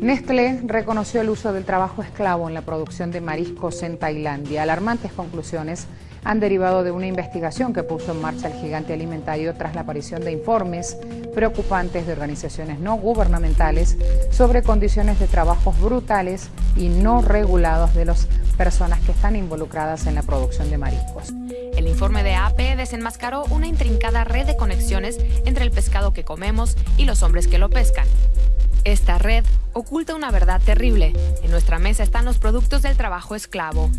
Nestlé reconoció el uso del trabajo esclavo en la producción de mariscos en Tailandia. Alarmantes conclusiones han derivado de una investigación que puso en marcha el gigante alimentario tras la aparición de informes preocupantes de organizaciones no gubernamentales sobre condiciones de trabajos brutales y no regulados de las personas que están involucradas en la producción de mariscos. El informe de AP desenmascaró una intrincada red de conexiones entre el pescado que comemos y los hombres que lo pescan. Esta red oculta una verdad terrible. En nuestra mesa están los productos del trabajo esclavo.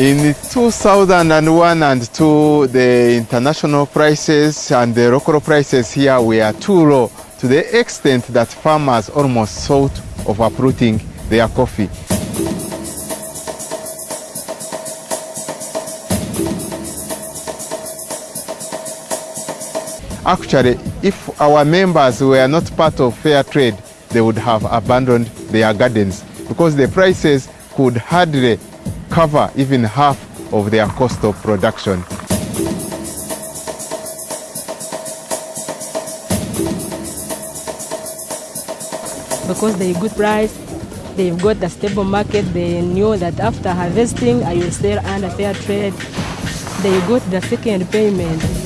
In 2001 and 2, the international prices and the local prices here were too low to the extent that farmers almost thought of uprooting their coffee. Actually, if our members were not part of fair trade, they would have abandoned their gardens because the prices could hardly cover even half of their cost of production. Because they good price, they've got the stable market, they knew that after harvesting I will sell under fair trade. They got the second payment.